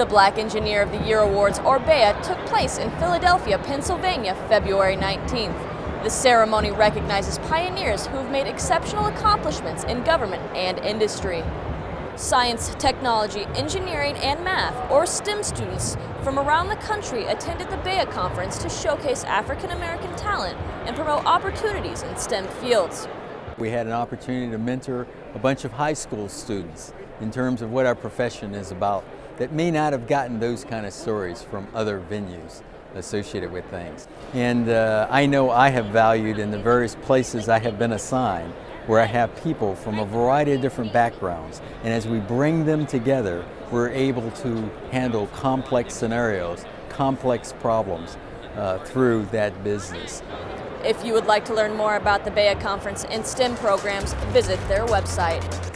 The Black Engineer of the Year Awards, or BEYA, took place in Philadelphia, Pennsylvania, February 19th. The ceremony recognizes pioneers who have made exceptional accomplishments in government and industry. Science, technology, engineering, and math, or STEM students from around the country attended the BEYA conference to showcase African American talent and promote opportunities in STEM fields. We had an opportunity to mentor a bunch of high school students in terms of what our profession is about that may not have gotten those kind of stories from other venues associated with things. And uh, I know I have valued in the various places I have been assigned where I have people from a variety of different backgrounds. And as we bring them together, we're able to handle complex scenarios, complex problems uh, through that business. If you would like to learn more about the BEYA Conference and STEM programs, visit their website.